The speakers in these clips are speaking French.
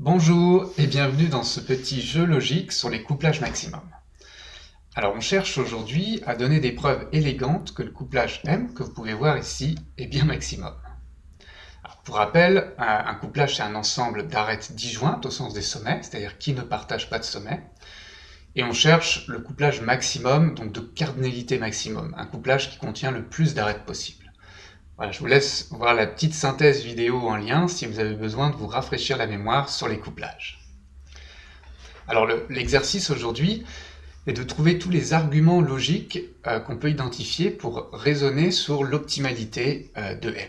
Bonjour et bienvenue dans ce petit jeu logique sur les couplages maximum. Alors on cherche aujourd'hui à donner des preuves élégantes que le couplage M, que vous pouvez voir ici, est bien maximum. pour rappel, un couplage c'est un ensemble d'arêtes disjointes au sens des sommets, c'est-à-dire qui ne partagent pas de sommet, et on cherche le couplage maximum, donc de cardinalité maximum, un couplage qui contient le plus d'arêtes possible. Voilà, je vous laisse voir la petite synthèse vidéo en lien si vous avez besoin de vous rafraîchir la mémoire sur les couplages. Alors l'exercice aujourd'hui est de trouver tous les arguments logiques euh, qu'on peut identifier pour raisonner sur l'optimalité euh, de M.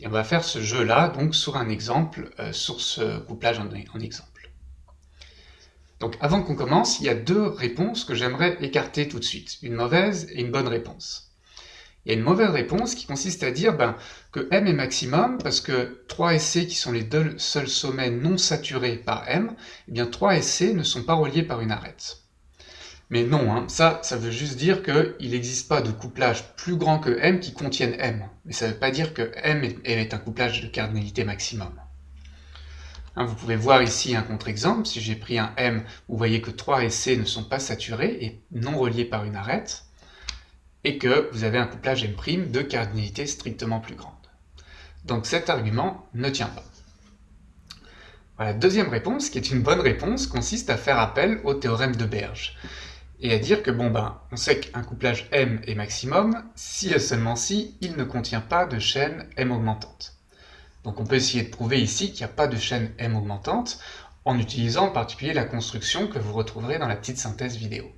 Et on va faire ce jeu-là donc sur un exemple, euh, sur ce couplage en exemple. Donc avant qu'on commence, il y a deux réponses que j'aimerais écarter tout de suite, une mauvaise et une bonne réponse. Il y a une mauvaise réponse qui consiste à dire ben, que M est maximum parce que 3 et C, qui sont les deux seuls sommets non saturés par M, eh bien 3 et C ne sont pas reliés par une arête. Mais non, hein, ça, veut juste dire qu'il n'existe pas de couplage plus grand que M qui contienne M. Mais ça ne veut pas dire que M est, un couplage de cardinalité maximum. Hein, vous pouvez voir ici un contre-exemple. Si j'ai pris un M, vous voyez que 3 et C ne sont pas saturés et non reliés par une arête et que vous avez un couplage M' de cardinalité strictement plus grande. Donc cet argument ne tient pas. La deuxième réponse, qui est une bonne réponse, consiste à faire appel au théorème de Berge, et à dire que bon ben, on sait qu'un couplage M est maximum si et seulement si il ne contient pas de chaîne M augmentante. Donc on peut essayer de prouver ici qu'il n'y a pas de chaîne M augmentante en utilisant en particulier la construction que vous retrouverez dans la petite synthèse vidéo.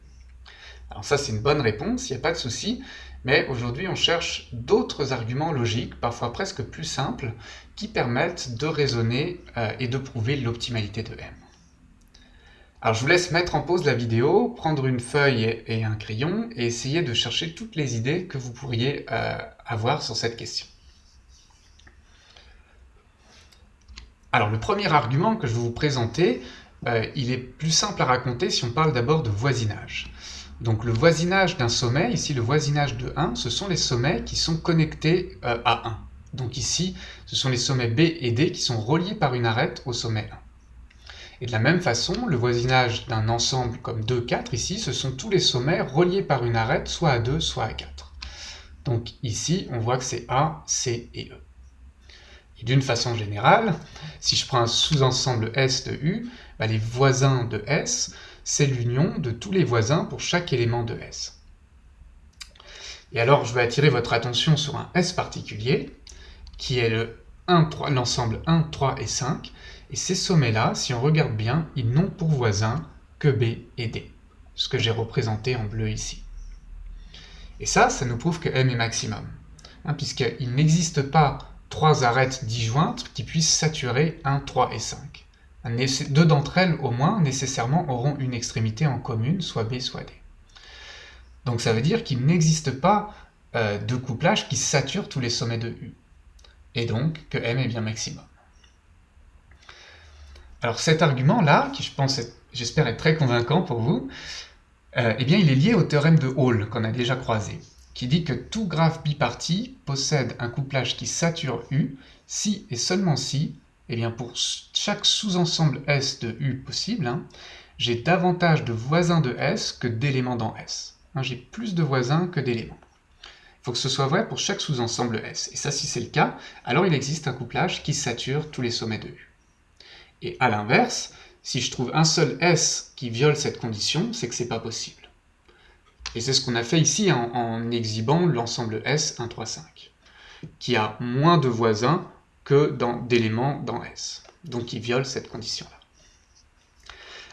Alors ça, c'est une bonne réponse, il n'y a pas de souci, mais aujourd'hui, on cherche d'autres arguments logiques, parfois presque plus simples, qui permettent de raisonner euh, et de prouver l'optimalité de M. Alors je vous laisse mettre en pause la vidéo, prendre une feuille et un crayon, et essayer de chercher toutes les idées que vous pourriez euh, avoir sur cette question. Alors le premier argument que je vais vous présenter, euh, il est plus simple à raconter si on parle d'abord de voisinage. Donc le voisinage d'un sommet, ici le voisinage de 1, ce sont les sommets qui sont connectés euh, à 1. Donc ici, ce sont les sommets B et D qui sont reliés par une arête au sommet 1. Et de la même façon, le voisinage d'un ensemble comme 2, 4, ici, ce sont tous les sommets reliés par une arête, soit à 2, soit à 4. Donc ici, on voit que c'est A, C et E. Et d'une façon générale, si je prends un sous-ensemble S de U, bah, les voisins de S, c'est l'union de tous les voisins pour chaque élément de S. Et alors, je vais attirer votre attention sur un S particulier, qui est l'ensemble 1, 3 et 5, et ces sommets-là, si on regarde bien, ils n'ont pour voisins que B et D, ce que j'ai représenté en bleu ici. Et ça, ça nous prouve que M est maximum, hein, puisqu'il n'existe pas trois arêtes disjointes qui puissent saturer 1, 3 et 5. Deux d'entre elles, au moins, nécessairement auront une extrémité en commune, soit B, soit D. Donc ça veut dire qu'il n'existe pas euh, de couplage qui sature tous les sommets de U. Et donc que M est bien maximum. Alors cet argument-là, qui je pense, j'espère être très convaincant pour vous, euh, eh bien il est lié au théorème de Hall qu'on a déjà croisé, qui dit que tout graphe biparti possède un couplage qui sature U si et seulement si eh bien pour chaque sous-ensemble S de U possible, hein, j'ai davantage de voisins de S que d'éléments dans S. Hein, j'ai plus de voisins que d'éléments. Il faut que ce soit vrai pour chaque sous-ensemble S. Et ça, si c'est le cas, alors il existe un couplage qui sature tous les sommets de U. Et à l'inverse, si je trouve un seul S qui viole cette condition, c'est que c'est pas possible. Et c'est ce qu'on a fait ici en, en exhibant l'ensemble S 1, 3, 5, qui a moins de voisins que d'éléments dans S. Donc il viole cette condition-là.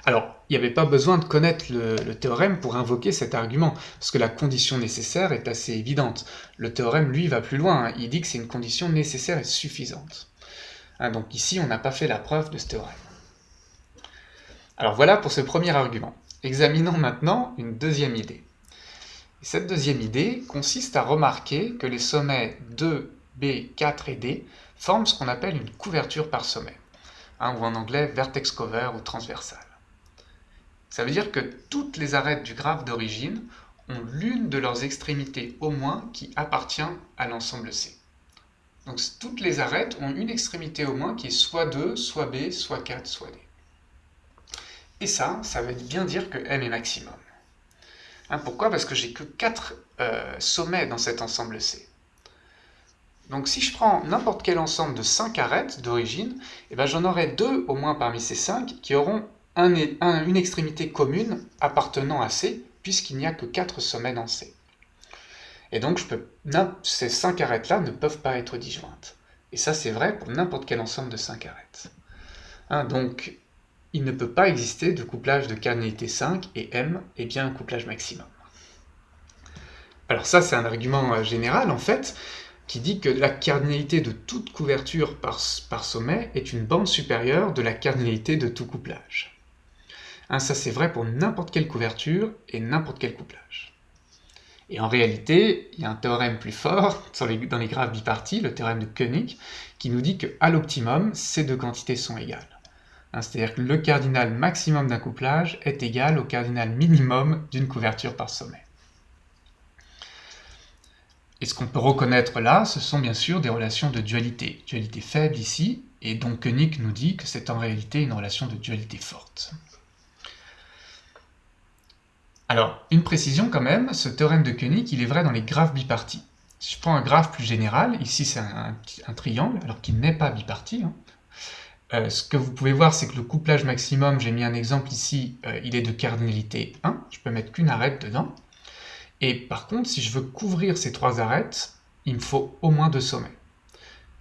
Alors, il n'y avait pas besoin de connaître le, théorème pour invoquer cet argument, parce que la condition nécessaire est assez évidente. Le théorème, lui, va plus loin, hein. il dit que c'est une condition nécessaire et suffisante. Hein, donc ici, on n'a pas fait la preuve de ce théorème. Alors voilà pour ce premier argument. Examinons maintenant une deuxième idée. cette deuxième idée consiste à remarquer que les sommets 2, B, 4 et D forment ce qu'on appelle une couverture par sommet, hein, ou en anglais vertex cover ou transversal. Ça veut dire que toutes les arêtes du graphe d'origine ont l'une de leurs extrémités au moins qui appartient à l'ensemble C. Donc toutes les arêtes ont une extrémité au moins qui est soit 2, soit B, soit 4, soit D. Et ça, ça veut bien dire que M est maximum. Hein, pourquoi? Parce que j'ai que 4 euh, sommets dans cet ensemble C. Donc si je prends n'importe quel ensemble de 5 arêtes d'origine, eh ben, j'en aurai deux au moins parmi ces 5 qui auront une extrémité commune appartenant à C, puisqu'il n'y a que 4 sommets dans C. Et donc ces 5 arêtes-là ne peuvent pas être disjointes. Et ça c'est vrai pour n'importe quel ensemble de 5 arêtes. Hein, donc il ne peut pas exister de couplage de cardinalité 5 et M est bien un couplage maximum. Alors ça c'est un argument euh, général en fait, qui dit que la cardinalité de toute couverture par, sommet est une bande supérieure de la cardinalité de tout couplage. Hein, ça c'est vrai pour n'importe quelle couverture et n'importe quel couplage. Et en réalité, il y a un théorème plus fort dans les graphes bipartis, le théorème de Koenig, qui nous dit qu'à l'optimum, ces deux quantités sont égales. Hein, c'est-à-dire que le cardinal maximum d'un couplage est égal au cardinal minimum d'une couverture par sommet. Et ce qu'on peut reconnaître là, ce sont bien sûr des relations de dualité. Dualité faible ici, et donc Koenig nous dit que c'est en réalité une relation de dualité forte. Alors, une précision quand même, ce théorème de Koenig, il est vrai dans les graphes bipartis. Si je prends un graphe plus général, ici c'est un, triangle, alors qu'il n'est pas biparti, hein. euh, ce que vous pouvez voir, c'est que le couplage maximum, j'ai mis un exemple ici, euh, il est de cardinalité 1, je peux mettre qu'une arête dedans. Et par contre, si je veux couvrir ces trois arêtes, il me faut au moins deux sommets.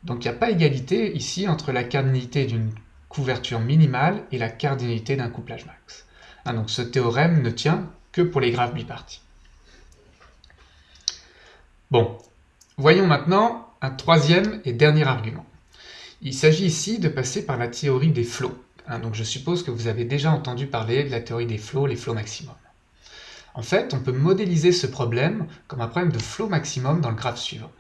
Donc il n'y a pas égalité ici entre la cardinalité d'une couverture minimale et la cardinalité d'un couplage max. Ah, donc ce théorème ne tient que pour les graphes bipartis. Bon, voyons maintenant un troisième et dernier argument. Il s'agit ici de passer par la théorie des flots. Hein, donc je suppose que vous avez déjà entendu parler de la théorie des flots, les flots maximum. En fait, on peut modéliser ce problème comme un problème de flot maximum dans le graphe suivant.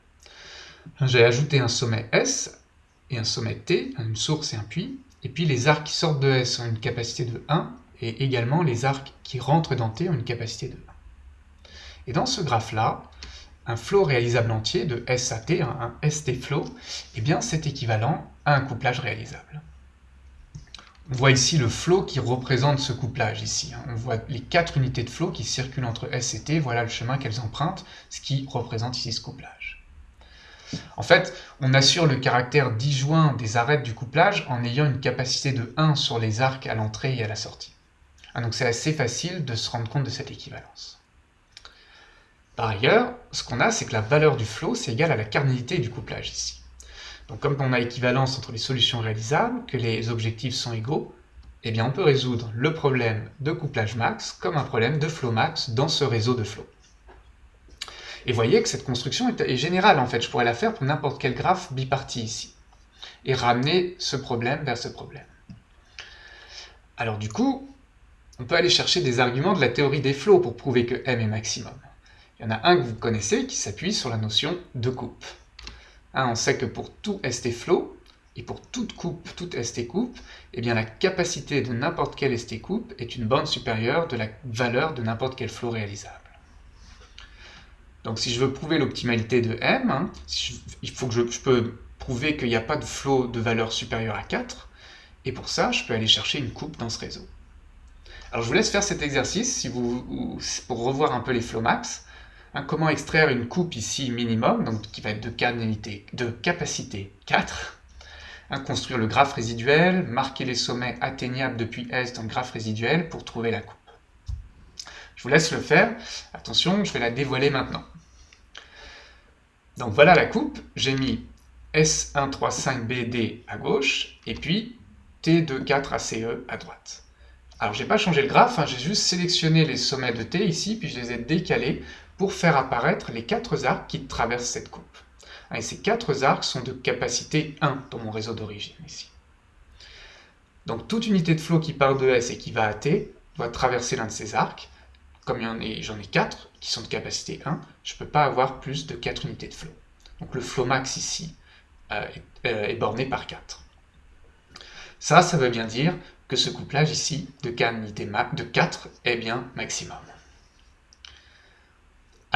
J'ai ajouté un sommet S et un sommet T, une source et un puits, et puis les arcs qui sortent de S ont une capacité de 1, et également les arcs qui rentrent dans T ont une capacité de 1. Et dans ce graphe-là, un flot réalisable entier de S à T, un ST flow, eh bien c'est équivalent à un couplage réalisable. On voit ici le flot qui représente ce couplage ici. Hein. On voit les quatre unités de flot qui circulent entre S et T, voilà le chemin qu'elles empruntent, ce qui représente ici ce couplage. En fait, on assure le caractère disjoint des arêtes du couplage en ayant une capacité de 1 sur les arcs à l'entrée et à la sortie. Ah, donc c'est assez facile de se rendre compte de cette équivalence. Par ailleurs, ce qu'on a, c'est que la valeur du flot, c'est égal à la cardinalité du couplage ici. Donc comme on a équivalence entre les solutions réalisables, que les objectifs sont égaux, eh on peut résoudre le problème de couplage max comme un problème de flow max dans ce réseau de flow. Et voyez que cette construction est, générale en fait, je pourrais la faire pour n'importe quel graphe biparti ici, et ramener ce problème vers ce problème. Alors du coup, on peut aller chercher des arguments de la théorie des flots pour prouver que M est maximum. Il y en a un que vous connaissez qui s'appuie sur la notion de coupe. Hein, on sait que pour tout ST flow, et pour toute coupe, toute ST coupe, eh bien la capacité de n'importe quel ST coupe est une bande supérieure de la valeur de n'importe quel flow réalisable. Donc si je veux prouver l'optimalité de M, hein, il faut que je, peux prouver qu'il n'y a pas de flow de valeur supérieure à 4, et pour ça, je peux aller chercher une coupe dans ce réseau. Alors je vous laisse faire cet exercice si vous, pour revoir un peu les flow max. Hein, comment extraire une coupe ici minimum, qui va être de, capacité 4 hein, Construire le graphe résiduel, marquer les sommets atteignables depuis S dans le graphe résiduel pour trouver la coupe. Je vous laisse le faire. Attention, je vais la dévoiler maintenant. Donc voilà la coupe. J'ai mis S135BD à gauche et puis T24ACE à droite. Alors j'ai pas changé le graphe, hein, j'ai juste sélectionné les sommets de T ici, puis je les ai décalés pour faire apparaître les quatre arcs qui traversent cette coupe. Et ces quatre arcs sont de capacité 1 dans mon réseau d'origine ici. Donc toute unité de flot qui part de S et qui va à T doit traverser l'un de ces arcs. Comme j'en ai, ai 4 qui sont de capacité 1, je ne peux pas avoir plus de 4 unités de flot. Donc le flot max ici euh, euh, est, borné par 4. Ça, ça veut bien dire que ce couplage ici de, de 4 est bien maximum.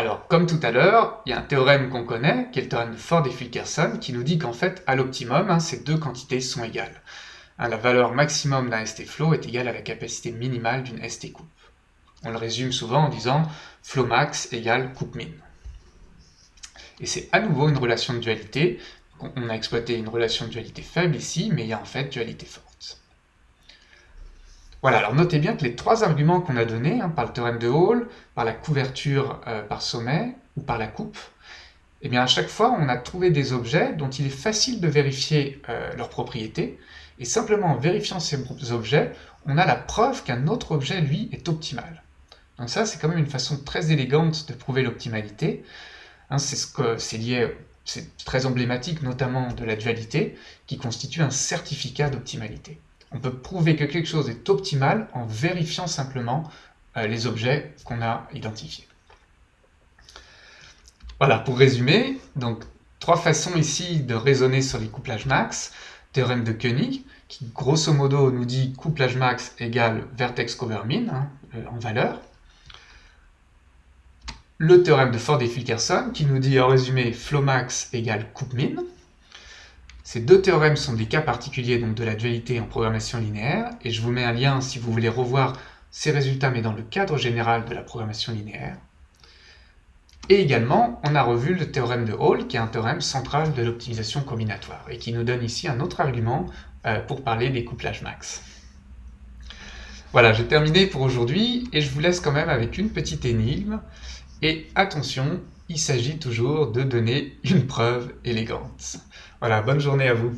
Alors, comme tout à l'heure, il y a un théorème qu'on connaît, qui est le théorème de Ford et Fulkerson, qui nous dit qu'en fait, à l'optimum, hein, ces deux quantités sont égales. Hein, la valeur maximum d'un ST flow est égale à la capacité minimale d'une ST coupe. On le résume souvent en disant flow max égale coupe min. Et c'est à nouveau une relation de dualité. On a exploité une relation de dualité faible ici, mais il y a en fait dualité forte. Voilà, alors notez bien que les trois arguments qu'on a donnés, hein, par le théorème de Hall, par la couverture euh, par sommet ou par la coupe, eh bien à chaque fois on a trouvé des objets dont il est facile de vérifier euh, leurs propriétés, et simplement en vérifiant ces objets, on a la preuve qu'un autre objet, lui, est optimal. Donc ça, c'est quand même une façon très élégante de prouver l'optimalité. Hein, c'est ce que c'est lié, c'est très emblématique notamment de la dualité, qui constitue un certificat d'optimalité. On peut prouver que quelque chose est optimal en vérifiant simplement euh, les objets qu'on a identifiés. Voilà, pour résumer, donc trois façons ici de raisonner sur les couplages max. Théorème de Koenig, qui grosso modo nous dit couplage max égale vertex cover min hein, euh, en valeur. Le théorème de Ford et Fulkerson, qui nous dit en résumé flow max égale coupe min. Ces deux théorèmes sont des cas particuliers donc de la dualité en programmation linéaire, et je vous mets un lien si vous voulez revoir ces résultats, mais dans le cadre général de la programmation linéaire. Et également, on a revu le théorème de Hall, qui est un théorème central de l'optimisation combinatoire, et qui nous donne ici un autre argument euh, pour parler des couplages max. Voilà, j'ai terminé pour aujourd'hui, et je vous laisse quand même avec une petite énigme. Et attention, il s'agit toujours de donner une preuve élégante. Voilà, bonne journée à vous.